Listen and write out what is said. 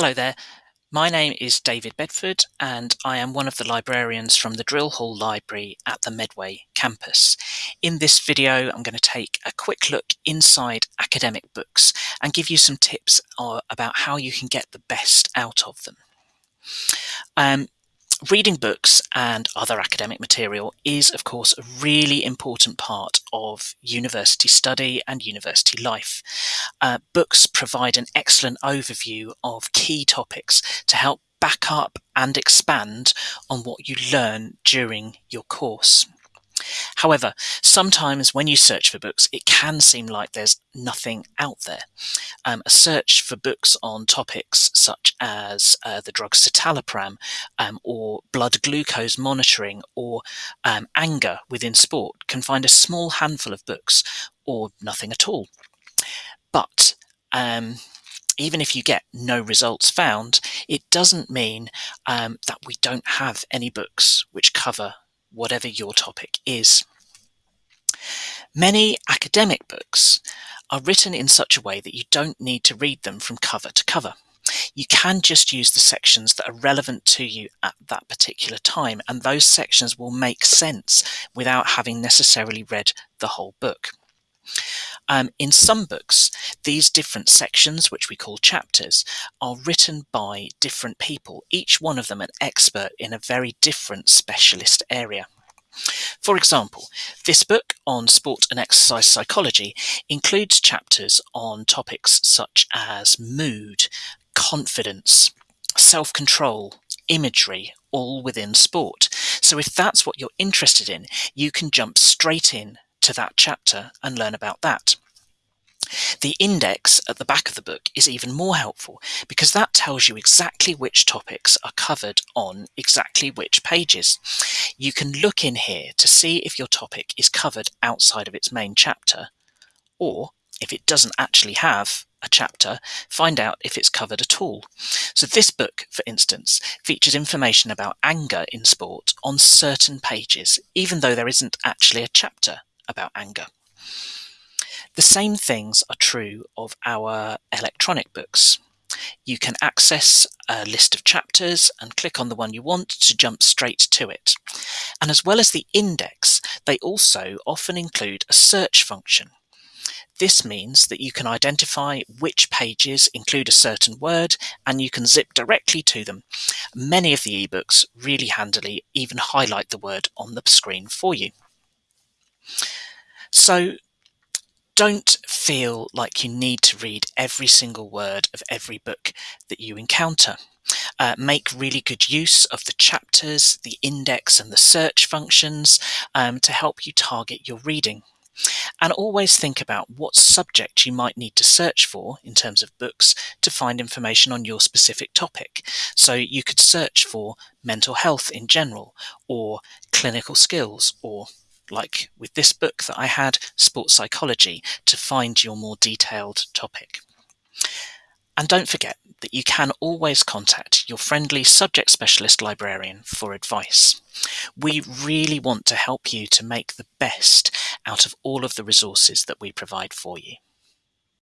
Hello there. My name is David Bedford, and I am one of the librarians from the Drill Hall Library at the Medway campus. In this video, I'm going to take a quick look inside academic books and give you some tips uh, about how you can get the best out of them. Um, Reading books and other academic material is, of course, a really important part of university study and university life. Uh, books provide an excellent overview of key topics to help back up and expand on what you learn during your course. However, sometimes when you search for books, it can seem like there's nothing out there. Um, a search for books on topics such as uh, the drug citalopram um, or blood glucose monitoring or um, anger within sport can find a small handful of books or nothing at all. But um, even if you get no results found, it doesn't mean um, that we don't have any books which cover whatever your topic is. Many academic books are written in such a way that you don't need to read them from cover to cover. You can just use the sections that are relevant to you at that particular time, and those sections will make sense without having necessarily read the whole book. Um, in some books, these different sections, which we call chapters, are written by different people, each one of them an expert in a very different specialist area. For example, this book on sport and exercise psychology includes chapters on topics such as mood, confidence, self control, imagery, all within sport. So, if that's what you're interested in, you can jump straight in to that chapter and learn about that. The index at the back of the book is even more helpful because that tells you exactly which topics are covered on exactly which pages. You can look in here to see if your topic is covered outside of its main chapter, or if it doesn't actually have a chapter, find out if it's covered at all. So this book, for instance, features information about anger in sport on certain pages, even though there isn't actually a chapter about anger. The same things are true of our electronic books. You can access a list of chapters and click on the one you want to jump straight to it. And as well as the index, they also often include a search function. This means that you can identify which pages include a certain word and you can zip directly to them. Many of the ebooks really handily even highlight the word on the screen for you. So don't feel like you need to read every single word of every book that you encounter. Uh, make really good use of the chapters, the index, and the search functions um, to help you target your reading. And always think about what subject you might need to search for in terms of books to find information on your specific topic. So you could search for mental health in general, or clinical skills, or like with this book that I had, Sports Psychology, to find your more detailed topic. And don't forget that you can always contact your friendly subject specialist librarian for advice. We really want to help you to make the best out of all of the resources that we provide for you.